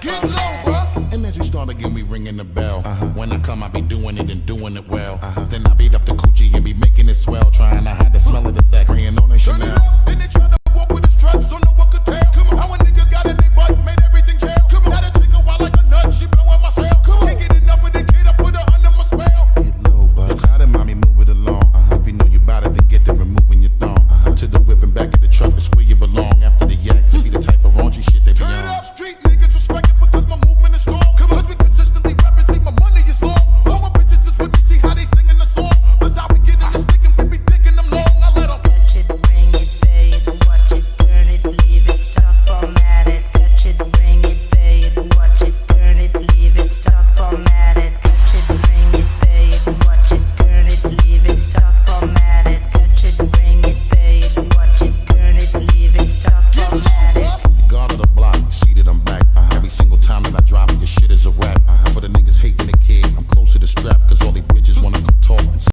Get low, bus. And as you start again, we ringing the bell. Uh-huh. When I come, I be doing it and doing it well. Uh-huh. Then I beat up the coochie